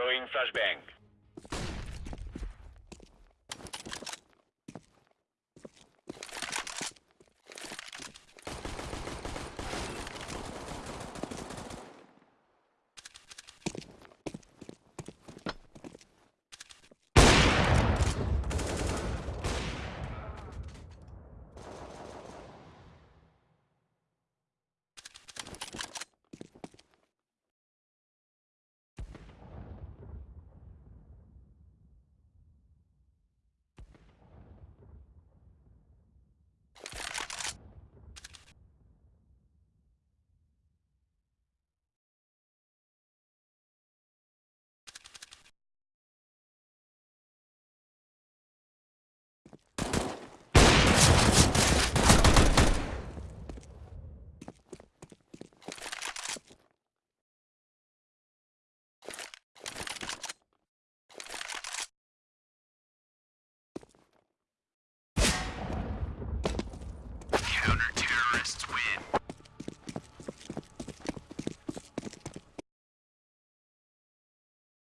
Throwing flashbang.